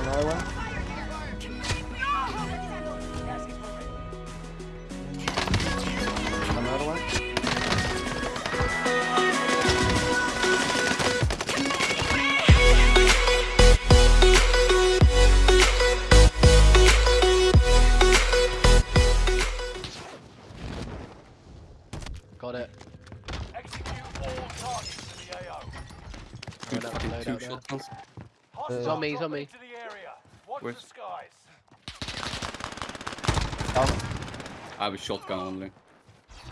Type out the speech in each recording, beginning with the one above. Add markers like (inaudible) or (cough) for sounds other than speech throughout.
another one. Another one. Got it. Execute all targets in the AO. Two Load out, fucking two out there. shotguns. Hostiles on me, Watch Where's- the skies. Down. I have a shotgun only.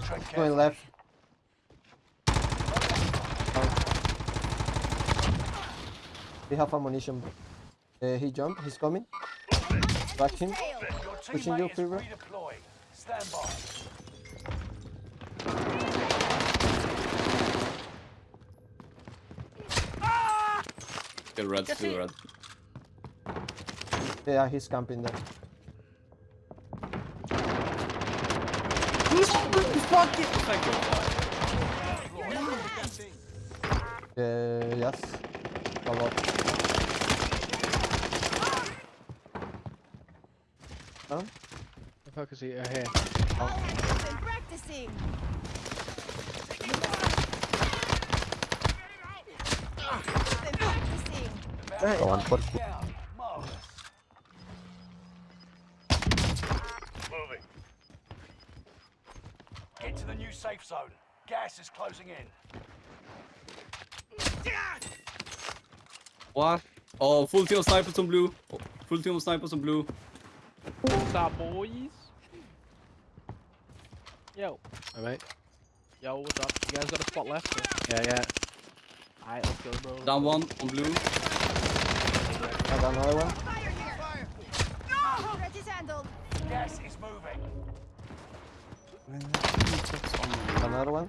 Tread Going left. We have ammunition. Uh, he jumped. He's coming. Back him. Your Pushing you, Fever. Stand by. Still red, still red. Yeah, he's camping there. Uh, yes. A lot. Huh? The fuck is he uh, here? Been practicing. Been practicing. Hey. Down. Marvelous. Moving. Get to the new safe zone. Gas is closing in. What? Oh, full team of snipers on blue. Oh, Full team of snipers on blue. What's up, boys? Yo, Alright. yo, what's up? You guys got a spot left? Or? Yeah, yeah. Alright, let's go, bro. Down one on blue. I got another one. Fire here. Threat is handled. Gas is moving. Another one.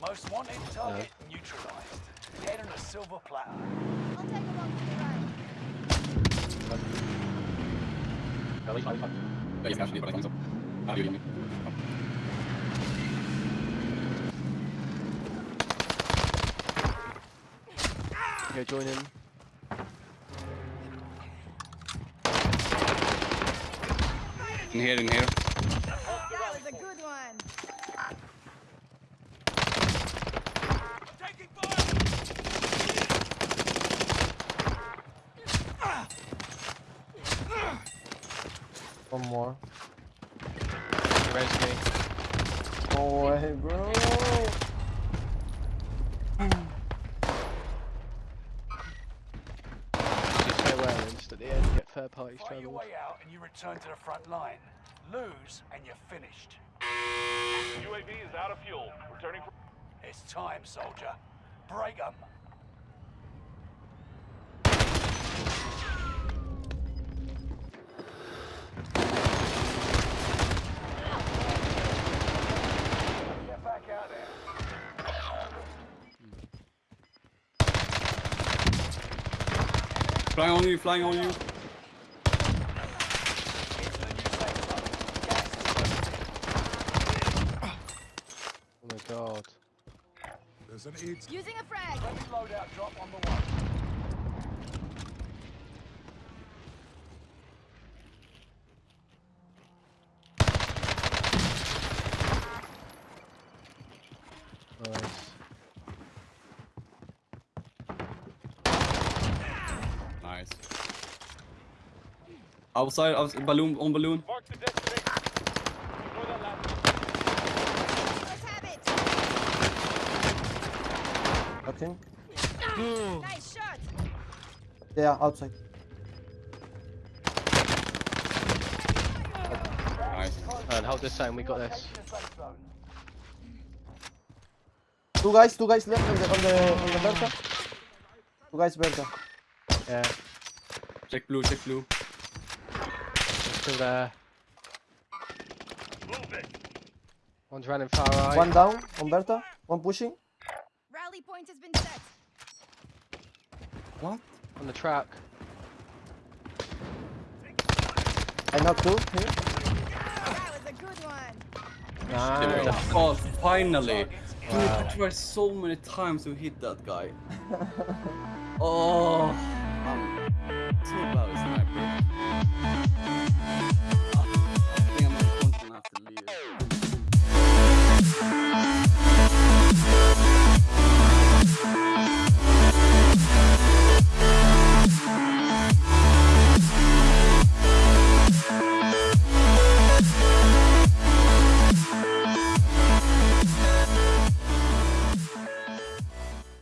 Most wanted target neutralized. Head on a silver platter. I'll take along for the ride. Jag kanske det bara tänkte så. Ja, det gör inget. Go join in. In here, in here. That was a good one. One more. You res me. No way, bro. Just stay well and the end get third parties Fight your way out and you return to the front line. Lose and you're finished. UAV is out of fuel. Returning for It's time, soldier. Break 'em. Flying on you, flying on you. Get to the new safe zone. Gas is closing in. Oh my god. Using a frag. Friendly loadout drop on the way. Nice. Nice. Outside, outside balloon, on balloon. mark the destination. Deploy that last Let's have. Okay. Nice shot. Yeah, outside. Nice. And hold this down, we got this. Taking the safe zone. Two guys, two guys left on the on the on the Bertha. Two guys Bertha. Yeah, Check blue, check blue. Still there. Move. One's running far right. One down Umberto. One pushing. Rally point has been set. What? on the track. I knocked two here. That was a good one. Nice. Oh, finally. Targets in Dude, I tried so many times to hit that guy. (laughs) oh. oh. Silver. Bye.